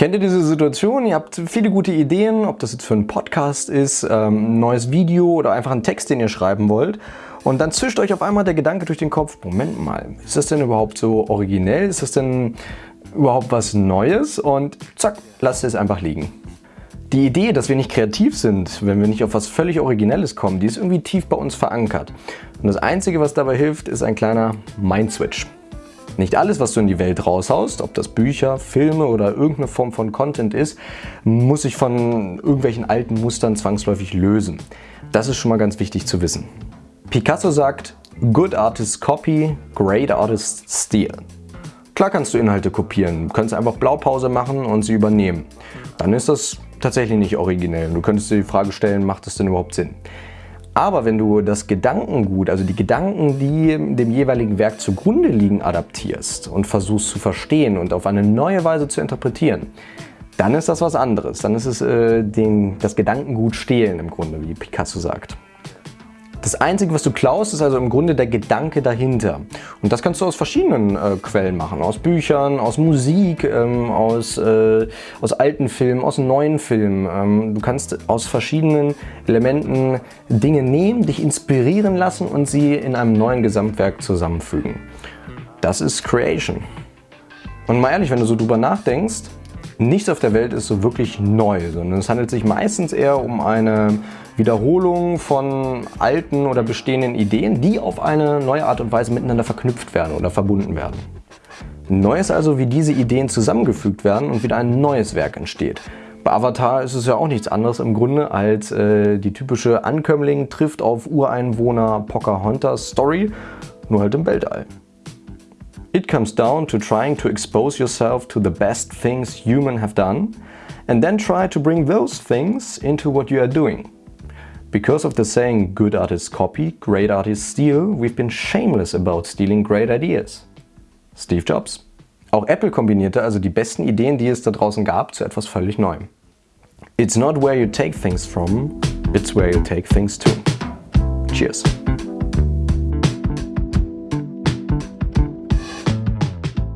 Kennt ihr diese Situation? Ihr habt viele gute Ideen, ob das jetzt für einen Podcast ist, ähm, ein neues Video oder einfach einen Text, den ihr schreiben wollt. Und dann zischt euch auf einmal der Gedanke durch den Kopf, Moment mal, ist das denn überhaupt so originell? Ist das denn überhaupt was Neues? Und zack, lasst es einfach liegen. Die Idee, dass wir nicht kreativ sind, wenn wir nicht auf was völlig Originelles kommen, die ist irgendwie tief bei uns verankert. Und das Einzige, was dabei hilft, ist ein kleiner Mindswitch. Nicht alles, was du in die Welt raushaust, ob das Bücher, Filme oder irgendeine Form von Content ist, muss sich von irgendwelchen alten Mustern zwangsläufig lösen. Das ist schon mal ganz wichtig zu wissen. Picasso sagt, Good artists copy, great artists steal. Klar kannst du Inhalte kopieren, du kannst einfach Blaupause machen und sie übernehmen. Dann ist das tatsächlich nicht originell. Du könntest dir die Frage stellen, macht das denn überhaupt Sinn? Aber wenn du das Gedankengut, also die Gedanken, die dem jeweiligen Werk zugrunde liegen, adaptierst und versuchst zu verstehen und auf eine neue Weise zu interpretieren, dann ist das was anderes. Dann ist es äh, den, das Gedankengut stehlen im Grunde, wie Picasso sagt. Das Einzige, was du klaust, ist also im Grunde der Gedanke dahinter. Und das kannst du aus verschiedenen äh, Quellen machen. Aus Büchern, aus Musik, ähm, aus, äh, aus alten Filmen, aus neuen Filmen. Ähm, du kannst aus verschiedenen Elementen Dinge nehmen, dich inspirieren lassen und sie in einem neuen Gesamtwerk zusammenfügen. Das ist Creation. Und mal ehrlich, wenn du so drüber nachdenkst, nichts auf der Welt ist so wirklich neu, sondern es handelt sich meistens eher um eine Wiederholung von alten oder bestehenden Ideen, die auf eine neue Art und Weise miteinander verknüpft werden oder verbunden werden. Neu ist also, wie diese Ideen zusammengefügt werden und wieder ein neues Werk entsteht. Bei Avatar ist es ja auch nichts anderes im Grunde als äh, die typische Ankömmling trifft auf Ureinwohner Pocahontas Story, nur halt im Weltall. It comes down to trying to expose yourself to the best things human have done and then try to bring those things into what you are doing. Because of the saying good artists copy, great artists steal, we've been shameless about stealing great ideas. Steve Jobs. Auch Apple kombinierte also die besten Ideen, die es da draußen gab, zu etwas völlig Neuem. It's not where you take things from, it's where you take things to. Cheers.